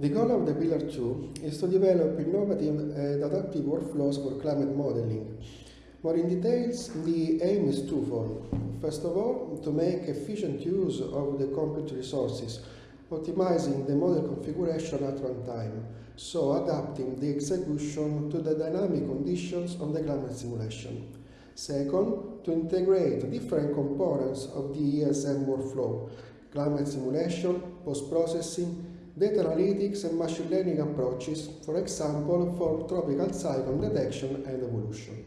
The goal of the Pillar 2 is to develop innovative and adaptive workflows for climate modeling. More in details, the aim is twofold. First of all, to make efficient use of the compute resources, optimizing the model configuration at runtime, so adapting the execution to the dynamic conditions of the climate simulation. Second, to integrate different components of the ESM workflow, climate simulation, post-processing, data analytics and machine learning approaches, for example, for tropical cyclone detection and evolution.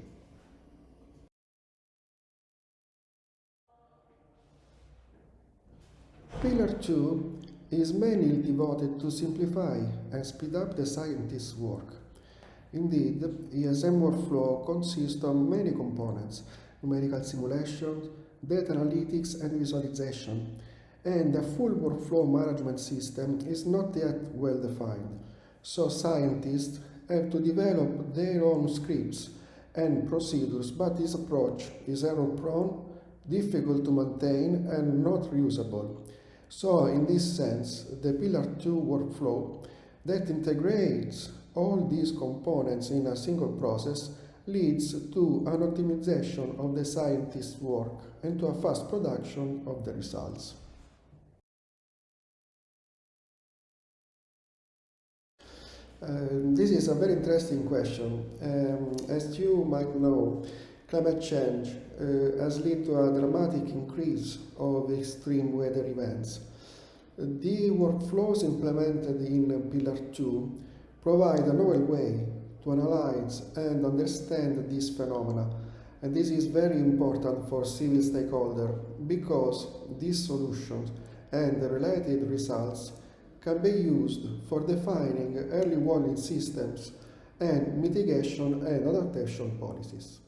Pillar 2 is mainly devoted to simplify and speed up the scientist's work. Indeed, ESM workflow consists of many components, numerical simulations, data analytics and visualization, and the full workflow management system is not yet well defined. So scientists have to develop their own scripts and procedures, but this approach is error prone, difficult to maintain and not reusable. So in this sense, the Pillar 2 workflow that integrates all these components in a single process leads to an optimization of the scientist's work and to a fast production of the results. Um, this is a very interesting question. Um, as you might know, climate change uh, has led to a dramatic increase of extreme weather events. The workflows implemented in Pillar 2 provide a novel way to analyze and understand these phenomena. And this is very important for civil stakeholders because these solutions and the related results can be used for defining early warning systems and mitigation and adaptation policies.